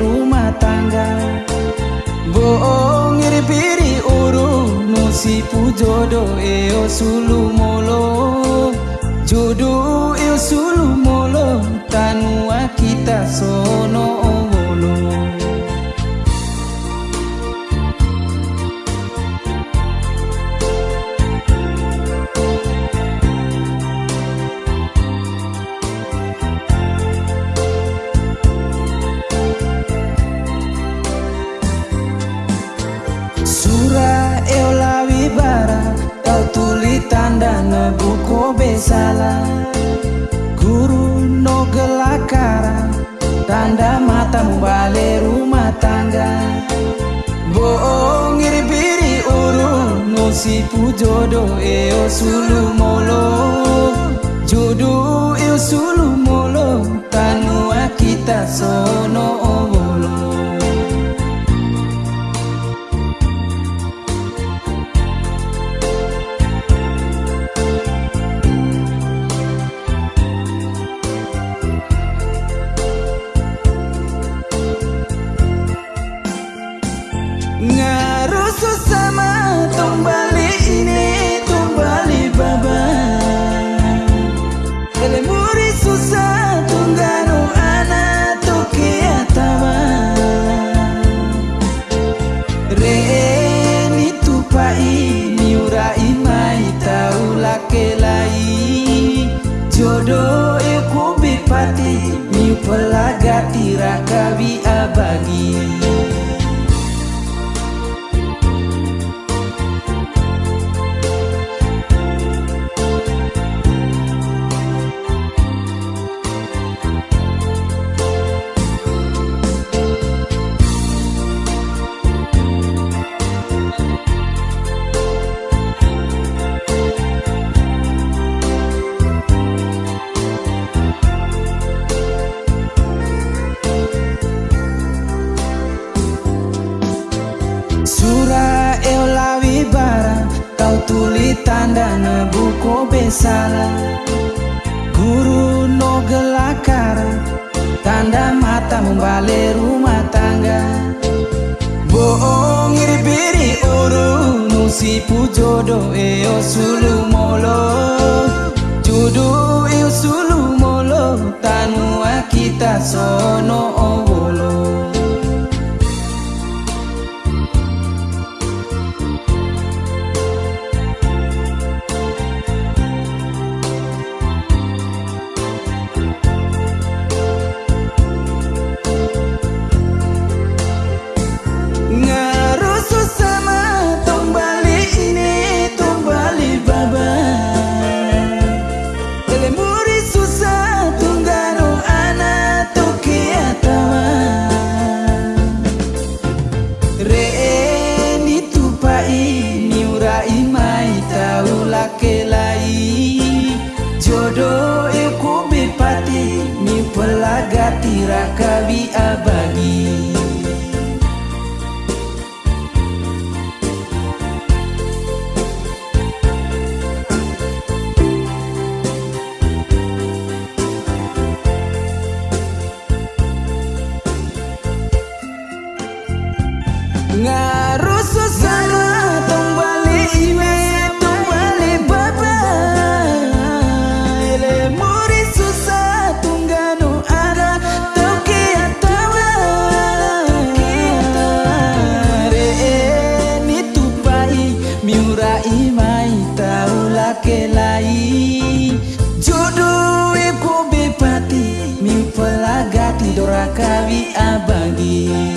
rumah tangga. Boong iripiri uru Musipu jodoh eo sulu molo. Jodoh eo sulu molo Tanua kita sono. Salah Guru no gelakara Tanda matamu balik rumah tangga. Bohong iri biri uru Nusipu jodoh eo sulu molo. Jodoh eo sulu molo Tanua kita sono jodoh iku bipati mi pelaga tirakabi abagi tanda na buku besar. Guru no gelakar Tanda mata membalik rumah tangga. Bohong iri biri uru Nusipu jodoh eo sulu molo pelagati rakabi abagi you.